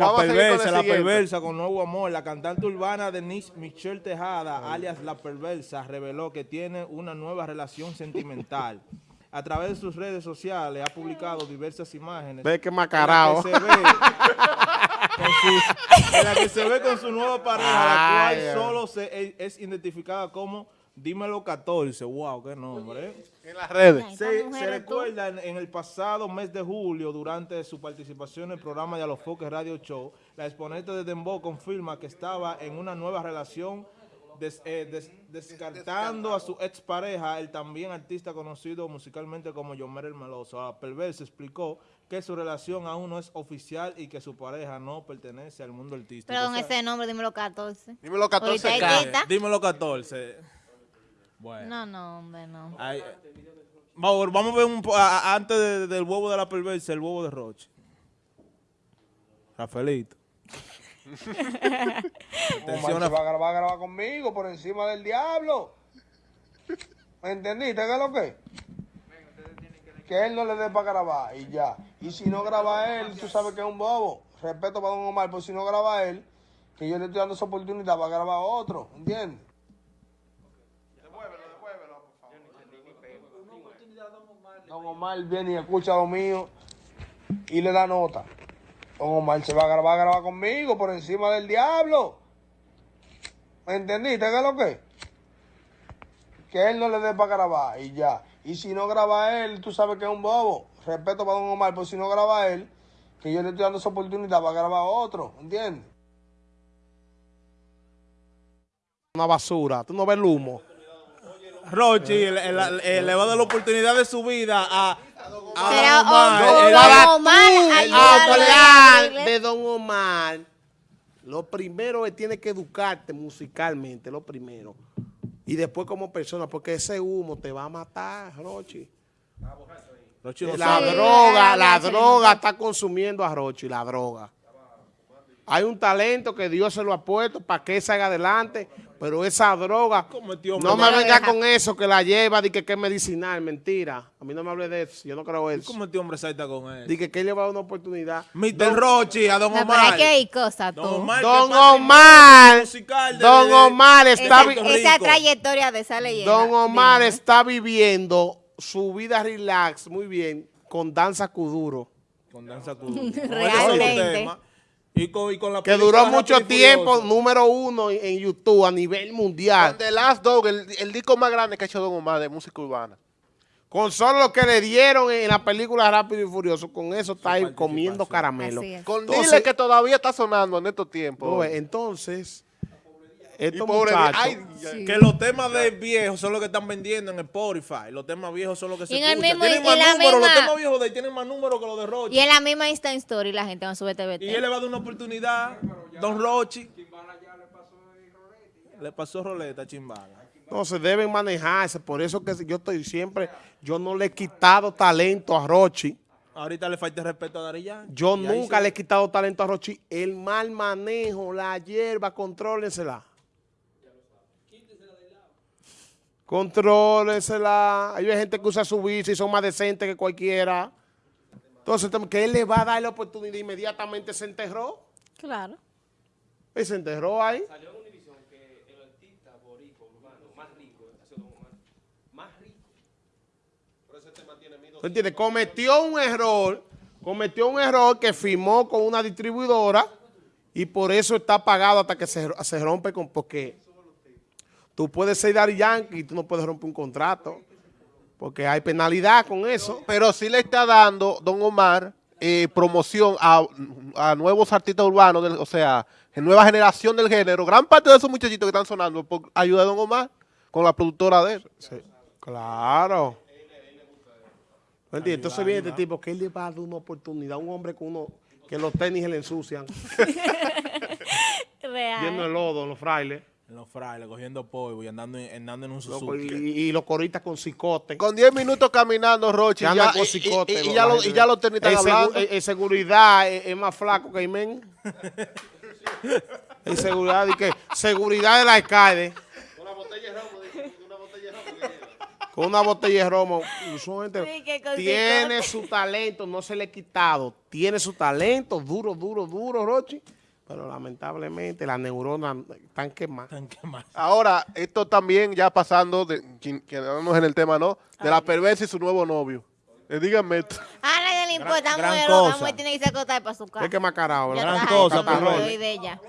La perversa, la perversa con nuevo amor. La cantante urbana Denise Michelle Tejada, alias La Perversa, reveló que tiene una nueva relación sentimental. A través de sus redes sociales ha publicado diversas imágenes. Ve que macarao. En la que se ve, con su, en la que se ve con su nueva pareja, la cual solo se, es identificada como Dímelo 14. Wow, qué nombre. ¿eh? En las redes. Ay, Se, recuerda en, en el pasado mes de julio, durante su participación en el programa de Alofoque Radio Show, la exponente de Dembow confirma que estaba en una nueva relación, des- eh, des- descartando a su expareja, el también artista conocido musicalmente como Yomer el Meloso. La perversa explicó que su relación aún no es oficial y que su pareja no pertenece al mundo artístico. Pero con O sea, ese nombre, dímelo 14. Dímelo 14 Ahorita K. hay tita. Dímelo 14. Bueno. No, no, hombre, no. Ay, vamos, vamos a ver un po- a- antes de- del huevo de la perversa, el huevo de Roche. Rafaelito. Omar se va a grabar, grabar conmigo por encima del diablo. ¿Me entendiste? ¿Qué es lo que? Que él no le dé para grabar y ya. Y si no graba él, tú sabes que es un bobo. Respeto para don Omar, pues si no graba él, que yo le estoy dando esa oportunidad para grabar otro, ¿entiendes? Don Omar viene y escucha lo mío y le da nota. Don Omar se va a grabar, grabar conmigo por encima del diablo. ¿Me entendiste? ¿Qué es lo que? Que él no le dé para grabar y ya. Y si no graba él, tú sabes que es un bobo. Respeto para don Omar, pues si no graba él, que yo le estoy dando esa oportunidad para grabar a otro, ¿entiendes? Una basura. Tú no ves el humo. Rochi, le va a dar la oportunidad de su vida a, a Será Don Omar, hablar de Don Omar, lo primero es tiene que educarte musicalmente, lo primero. Y después como persona, porque ese humo te va a matar, Rochi. Rochi no La sabe. Droga, la- droga está consumiendo a Rochi, la droga. Hay un talento que Dios se lo ha puesto para que salga adelante, pero esa droga, Cometió no me venga Deja. con eso que la lleva, di que, que es medicinal, mentira. A mí no me hable de eso, yo no creo eso. ¿Cómo este hombre salta con él? Di que, que él le va a dar una oportunidad. Mr. Rochi, a Don No, pero Omar. hay que ir cosas, tú. Don Omar, Don Omar, Don Omar está, vi- Puerto esa trayectoria de esa leyenda. Don Omar Dime. está viviendo su vida relax muy bien con danza kuduro. Con Danza Kuduro. Realmente. Y con, y con la Que duró mucho tiempo, número uno en YouTube a nivel mundial. The Last Dog, el, el disco más grande que ha hecho Don Omar de música urbana. Con solo lo que le dieron en la película Rápido y Furioso, con eso está ahí comiendo caramelo. Es. Con Entonces- Dile que todavía está sonando en estos tiempos. Entonces, estos pobre- muchachos, ay, Sí. Que los temas de viejos son los que están vendiendo en Spotify. Los temas viejos son los que se Y en el escuchan. mismo- tienen más números. Los temas viejos de ahí tienen más números que los de Rochi. Y en la misma Insta Story la gente va a subir TVT. Y él le va a dar una oportunidad. Don Rochi. Le pasó roleta a Chimbala. entonces deben manejarse. Por eso que yo estoy siempre, yo no le he quitado talento a Rochi. Ahorita le falta respeto a Dari Yankee. Yo nunca se- le he quitado talento a Rochi. El mal manejo, la hierba, contrólensela. Contrólensela. Hay gente que usa su bici y son más decentes que cualquiera. Entonces, que él le va a dar la oportunidad inmediatamente se enterró. Claro. Y se enterró ahí. ¿Tú entiendes? Cometió un error, cometió un error que firmó con una distribuidora y por eso está pagado hasta que se, se rompe con, porque tú puedes ser Daddy Yankee y tú no puedes romper un contrato, porque hay penalidad con eso. Pero sí le está dando Don Omar eh, promoción a, a nuevos artistas urbanos, del- o sea, en nueva generación del género. Gran parte de esos muchachitos que están sonando por ayuda de Don Omar con la productora de él. Sí, claro. Entonces viene este tipo que él le va a dar una oportunidad a un hombre con uno que los tenis le ensucian, Real. lleno de lodo, los frailes, En los frailes, cogiendo polvo y andando, en- andando en un loco, Suzuki. y, y los coristas con cicote. Con 10 minutos caminando, Rochi, ya, con cicote, y- ya lo- y ya los tenis están en segu- hablando. en- en seguridad es, es más flaco que Imen. en seguridad, y que seguridad del alcalde. con una botella de romo. usualmente Sí, que con tiene cicote. su talento, no se le ha quitado. Tiene su talento, duro, duro, duro, Rochi. Pero lamentablemente las neuronas están quemadas. Que. Ahora, esto también ya pasando, de, quedándonos en el tema, ¿no? De la perversa y su nuevo novio. Eh, díganme esto. A nadie le importa, gran mujer cosa. mujer tiene que irse a acostar para su casa. Es que macarao, Ya ¿verdad? está, cosa, eso perro. de ella.